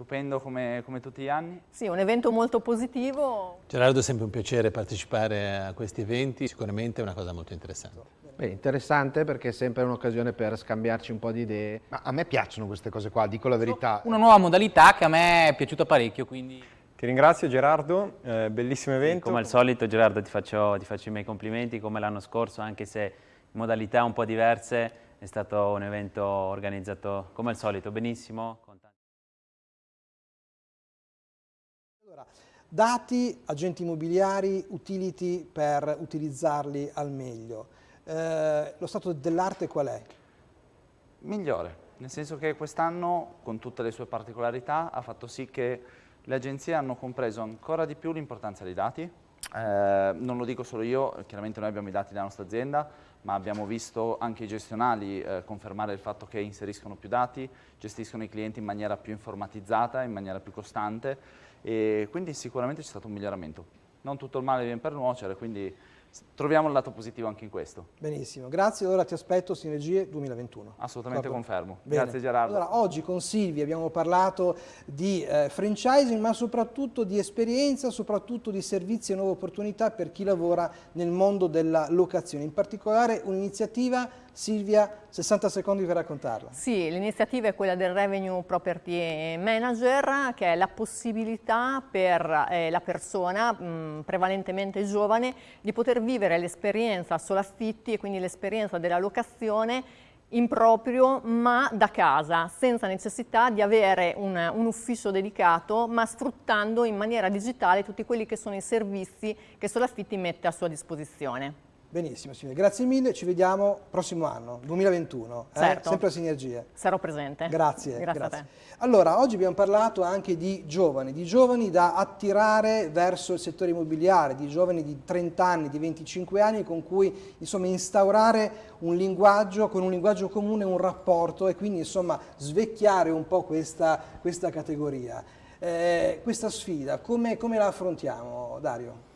stupendo come, come, tutti gli anni. Sì, un evento molto positivo. Gerardo è sempre un piacere partecipare a questi eventi, sicuramente è una cosa molto interessante. Beh, interessante perché è sempre un'occasione per scambiarci un po' di idee. Ma a me piacciono queste cose qua, dico la verità. Una nuova modalità che a me è piaciuta parecchio, quindi... Ti ringrazio Gerardo, eh, bellissimo evento. Sì, come al solito Gerardo ti faccio, ti faccio i miei complimenti, come l'anno scorso, anche se in modalità un po' diverse, è stato un evento organizzato come al solito benissimo. Dati, agenti immobiliari, utility per utilizzarli al meglio. Eh, lo stato dell'arte qual è? Migliore, nel senso che quest'anno, con tutte le sue particolarità, ha fatto sì che le agenzie hanno compreso ancora di più l'importanza dei dati. Eh, non lo dico solo io, chiaramente noi abbiamo i dati della nostra azienda, ma abbiamo visto anche i gestionali eh, confermare il fatto che inseriscono più dati, gestiscono i clienti in maniera più informatizzata, in maniera più costante e quindi sicuramente c'è stato un miglioramento. Non tutto il male viene per nuocere, quindi troviamo il lato positivo anche in questo. Benissimo, grazie. Allora ti aspetto Sinergie 2021. Assolutamente Proprio. confermo. Bene. Grazie Gerardo. Allora, oggi con Silvia abbiamo parlato di eh, franchising, ma soprattutto di esperienza, soprattutto di servizi e nuove opportunità per chi lavora nel mondo della locazione. In particolare un'iniziativa Silvia, 60 secondi per raccontarla. Sì, l'iniziativa è quella del Revenue Property Manager, che è la possibilità per eh, la persona, mh, prevalentemente giovane, di poter vivere l'esperienza solo affitti e quindi l'esperienza della locazione in proprio ma da casa, senza necessità di avere un, un, ufficio dedicato, ma sfruttando in maniera digitale tutti quelli che sono i servizi che Solaffitti mette a sua disposizione. Benissimo signore, grazie mille, ci vediamo prossimo anno, 2021, eh? certo. sempre a Sinergie. Sarò presente. Grazie. Grazie, grazie. Allora, oggi abbiamo parlato anche di giovani, di giovani da attirare verso il settore immobiliare, di giovani di 30 anni, di 25 anni con cui insomma instaurare un linguaggio, con un linguaggio comune, un rapporto e quindi insomma svecchiare un po' questa, questa categoria. Eh, questa sfida, come, come la affrontiamo Dario?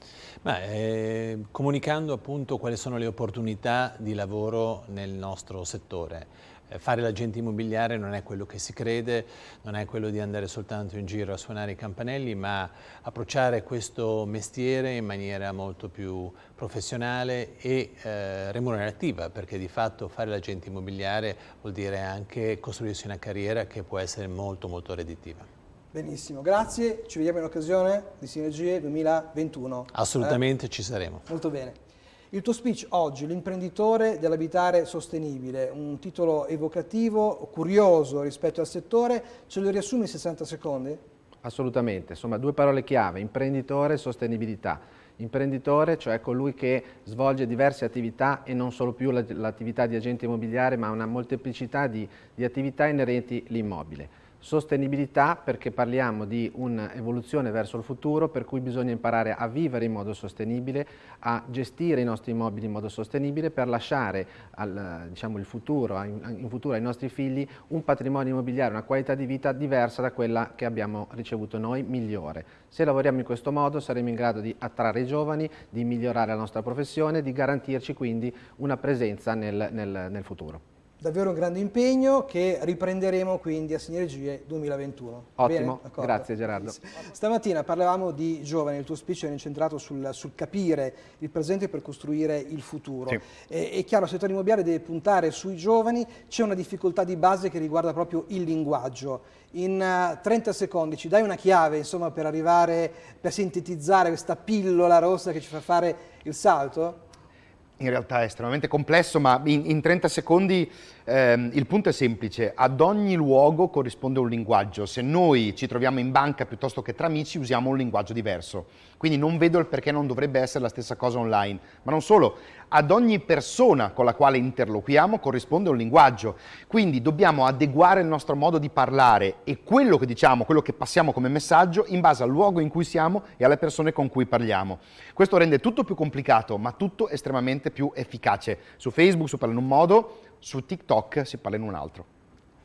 Beh, eh, comunicando appunto quali sono le opportunità di lavoro nel nostro settore. Eh, fare l'agente immobiliare non è quello che si crede, non è quello di andare soltanto in giro a suonare i campanelli, ma approcciare questo mestiere in maniera molto più professionale e eh, remunerativa, perché di fatto fare l'agente immobiliare vuol dire anche costruirsi una carriera che può essere molto molto redditiva. Benissimo, grazie, ci vediamo in occasione di Sinergie 2021. Assolutamente eh? ci saremo. Molto bene. Il tuo speech oggi, l'imprenditore dell'abitare sostenibile, un titolo evocativo, curioso rispetto al settore, ce lo riassumi in 60 secondi? Assolutamente, insomma due parole chiave, imprenditore e sostenibilità. Imprenditore, cioè colui che svolge diverse attività e non solo più l'attività di agente immobiliare, ma una molteplicità di, di attività inerenti all'immobile. Sostenibilità perché parliamo di un'evoluzione verso il futuro per cui bisogna imparare a vivere in modo sostenibile, a gestire i nostri immobili in modo sostenibile per lasciare al, diciamo, il futuro, in futuro ai nostri figli un patrimonio immobiliare, una qualità di vita diversa da quella che abbiamo ricevuto noi, migliore. Se lavoriamo in questo modo saremo in grado di attrarre i giovani, di migliorare la nostra professione, di garantirci quindi una presenza nel, nel, nel futuro davvero un grande impegno che riprenderemo quindi a Sinergie 2021. Ottimo, grazie Gerardo. Stamattina parlavamo di giovani, il tuo speech era incentrato sul, sul capire il presente per costruire il futuro. Sì. E, è chiaro, il settore immobiliare deve puntare sui giovani, c'è una difficoltà di base che riguarda proprio il linguaggio. In uh, 30 secondi ci dai una chiave insomma, per arrivare, per sintetizzare questa pillola rossa che ci fa fare il salto? In realtà è estremamente complesso, ma in, in 30 secondi ehm, il punto è semplice. Ad ogni luogo corrisponde un linguaggio. Se noi ci troviamo in banca piuttosto che tra amici, usiamo un linguaggio diverso. Quindi non vedo il perché non dovrebbe essere la stessa cosa online. Ma non solo, ad ogni persona con la quale interloquiamo corrisponde un linguaggio. Quindi dobbiamo adeguare il nostro modo di parlare e quello che diciamo, quello che passiamo come messaggio in base al luogo in cui siamo e alle persone con cui parliamo. Questo rende tutto più complicato, ma tutto estremamente più efficace. Su Facebook si parla in un modo, su TikTok si parla in un altro.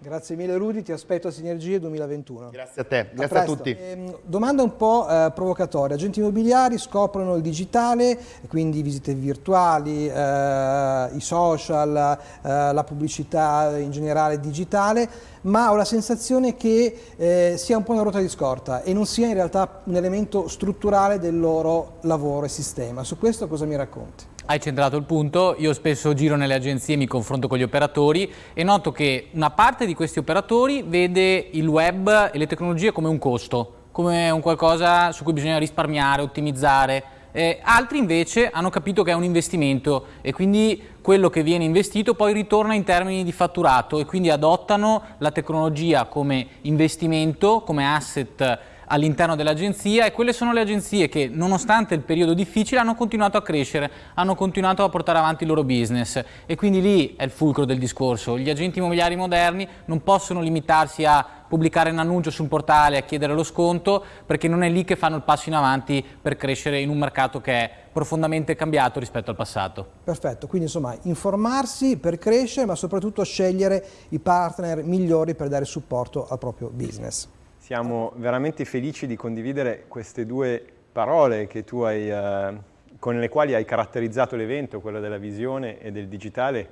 Grazie mille Rudy, ti aspetto a Sinergie 2021. Grazie a te, grazie a, a tutti. Eh, domanda un po' eh, provocatoria, agenti immobiliari scoprono il digitale, quindi visite virtuali, eh, i social, eh, la pubblicità in generale digitale, ma ho la sensazione che eh, sia un po' una ruota di scorta e non sia in realtà un elemento strutturale del loro lavoro e sistema. Su questo cosa mi racconti? Hai centrato il punto, io spesso giro nelle agenzie, mi confronto con gli operatori e noto che una parte di questi operatori vede il web e le tecnologie come un costo, come un qualcosa su cui bisogna risparmiare, ottimizzare. Eh, altri invece hanno capito che è un investimento e quindi quello che viene investito poi ritorna in termini di fatturato e quindi adottano la tecnologia come investimento, come asset all'interno dell'agenzia e quelle sono le agenzie che nonostante il periodo difficile hanno continuato a crescere, hanno continuato a portare avanti il loro business e quindi lì è il fulcro del discorso. Gli agenti immobiliari moderni non possono limitarsi a pubblicare un annuncio sul portale, a chiedere lo sconto, perché non è lì che fanno il passo in avanti per crescere in un mercato che è profondamente cambiato rispetto al passato. Perfetto, quindi insomma informarsi per crescere, ma soprattutto scegliere i partner migliori per dare supporto al proprio business. Siamo veramente felici di condividere queste due parole hai, eh, con le quali hai caratterizzato l'evento, quella della visione e del digitale,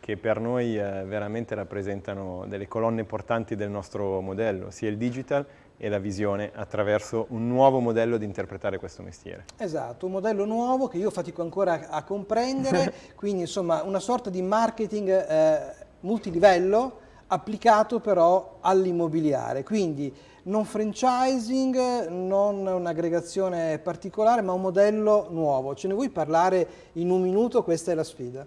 che per noi eh, veramente rappresentano delle colonne portanti del nostro modello, sia il digital e la visione attraverso un nuovo modello di interpretare questo mestiere. Esatto, un modello nuovo che io fatico ancora a, a comprendere, quindi insomma una sorta di marketing eh, multilivello applicato però all'immobiliare, quindi non franchising, non un'aggregazione particolare, ma un modello nuovo. Ce ne vuoi parlare in un minuto? Questa è la sfida.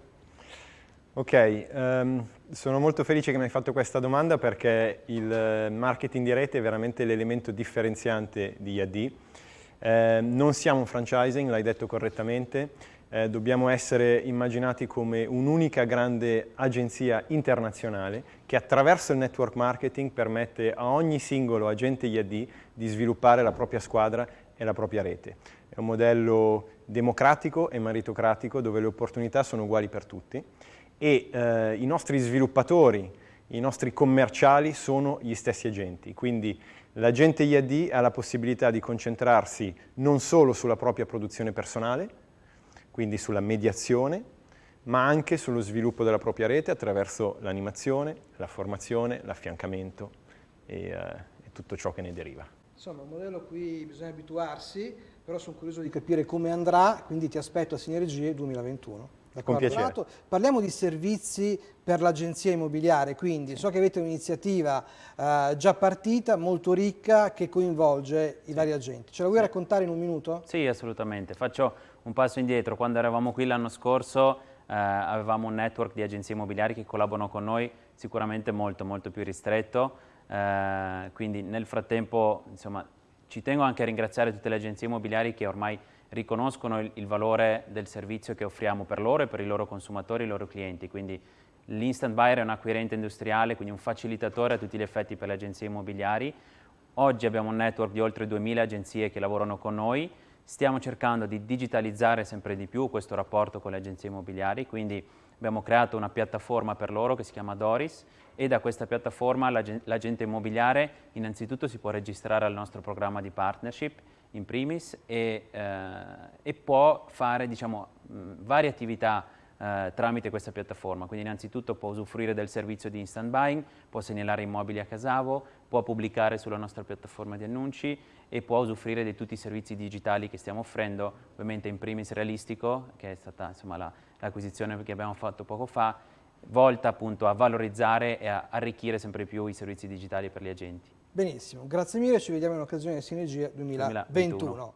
Ok, um, sono molto felice che mi hai fatto questa domanda perché il marketing di rete è veramente l'elemento differenziante di IAD. Eh, non siamo un franchising, l'hai detto correttamente, eh, dobbiamo essere immaginati come un'unica grande agenzia internazionale che attraverso il network marketing permette a ogni singolo agente IAD di sviluppare la propria squadra e la propria rete. È un modello democratico e meritocratico dove le opportunità sono uguali per tutti e eh, i nostri sviluppatori, i nostri commerciali sono gli stessi agenti, quindi l'agente IAD ha la possibilità di concentrarsi non solo sulla propria produzione personale, quindi sulla mediazione, ma anche sullo sviluppo della propria rete attraverso l'animazione, la formazione, l'affiancamento e, eh, e tutto ciò che ne deriva. Insomma, un modello a cui bisogna abituarsi, però sono curioso di capire come andrà, quindi ti aspetto a Sinergie 2021. Con piacere. Parliamo di servizi per l'agenzia immobiliare, quindi so che avete un'iniziativa eh, già partita, molto ricca, che coinvolge i vari agenti. Ce la vuoi raccontare in un minuto? Sì, assolutamente. Faccio un passo indietro. Quando eravamo qui l'anno scorso eh, avevamo un network di agenzie immobiliari che collaborano con noi sicuramente molto, molto più ristretto. Eh, quindi nel frattempo, insomma, ci tengo anche a ringraziare tutte le agenzie immobiliari che ormai riconoscono il, il, valore del servizio che offriamo per loro e per i loro consumatori e i loro clienti. Quindi l'instant buyer è un acquirente industriale, quindi un facilitatore a tutti gli effetti per le agenzie immobiliari. Oggi abbiamo un network di oltre 2000 agenzie che lavorano con noi. Stiamo cercando di digitalizzare sempre di più questo rapporto con le agenzie immobiliari, quindi abbiamo creato una piattaforma per loro che si chiama Doris e da questa piattaforma l'agente immobiliare innanzitutto si può registrare al nostro programma di partnership in primis e, eh, e può fare diciamo, varie attività eh, tramite questa piattaforma. Quindi innanzitutto può usufruire del servizio di instant buying, può segnalare immobili a Casavo, può pubblicare sulla nostra piattaforma di annunci e può usufruire di tutti i servizi digitali che stiamo offrendo, ovviamente in primis realistico, che è stata l'acquisizione la, che abbiamo fatto poco fa, volta appunto a valorizzare e a arricchire sempre più i servizi digitali per gli agenti. Benissimo, grazie mille, ci vediamo in occasione di Sinergia 2021. 2021.